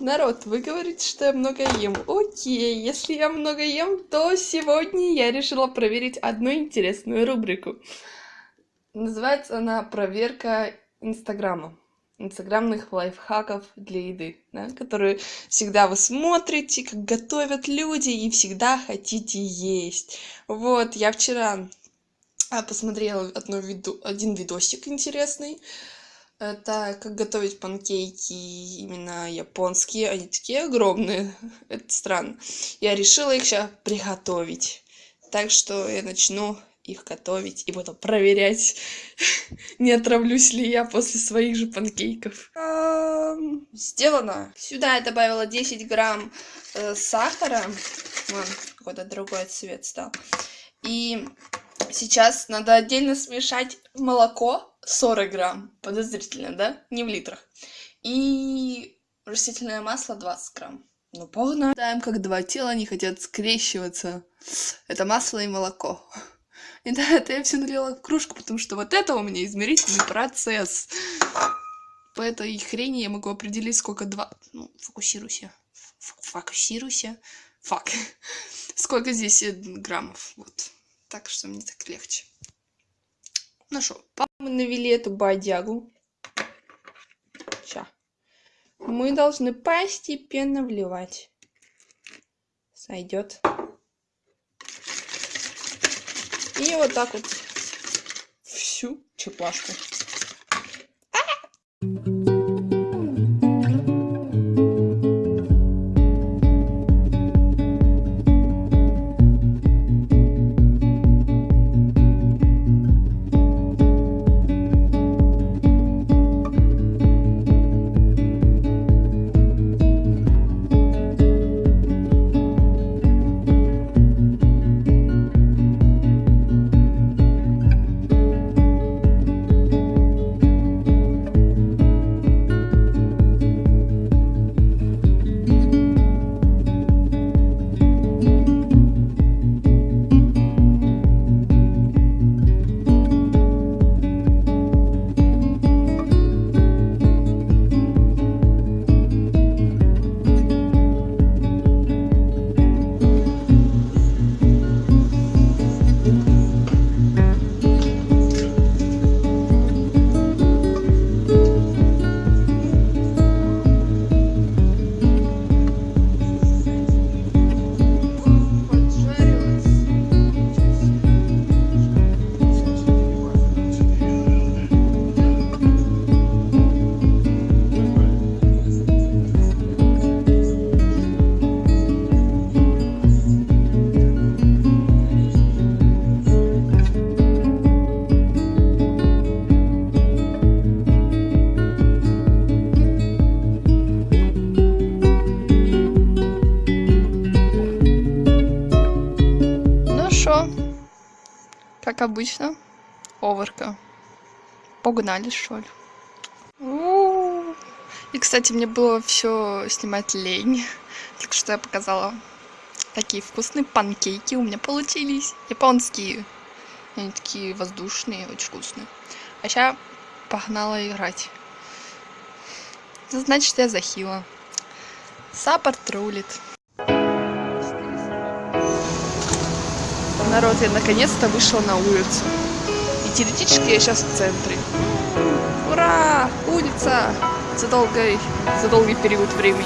Народ, вы говорите, что я много ем. Окей, если я много ем, то сегодня я решила проверить одну интересную рубрику. Называется она «Проверка Инстаграма». Инстаграмных лайфхаков для еды, да, которые всегда вы смотрите, как готовят люди, и всегда хотите есть. Вот, я вчера а, посмотрела одно виду, один видосик интересный, это как готовить панкейки именно японские. Они такие огромные. Это странно. Я решила их сейчас приготовить. Так что я начну их готовить и буду проверять, не отравлюсь ли я после своих же панкейков. Сделано. Сюда я добавила 10 грамм э, сахара. Вон, какой-то другой цвет стал. И сейчас надо отдельно смешать молоко 40 грамм. Подозрительно, да? Не в литрах. И растительное масло 20 грамм. Ну, погнали. Знаем, как два тела не хотят скрещиваться. Это масло и молоко. И да, это я все налила в кружку, потому что вот это у меня измерительный процесс. По этой хрени я могу определить, сколько два... Ну, фокусируйся. Фокусируйся. Фак. Сколько здесь граммов. Вот. Так что мне так легче. Ну мы навели эту бодягу. Сейчас. Мы должны постепенно вливать. Сойдет. И вот так вот всю чеплашку. Как обычно, оверка. Погнали, что ли. И, кстати, мне было все снимать лень. Так что я показала такие вкусные панкейки у меня получились. Японские. Они такие воздушные, очень вкусные. А сейчас погнала играть. Значит, я захила. Саппорт рулит. Народ, я наконец-то вышла на улицу. И теоретически я сейчас в центре. Ура! Улица! За, долгой, за долгий период времени.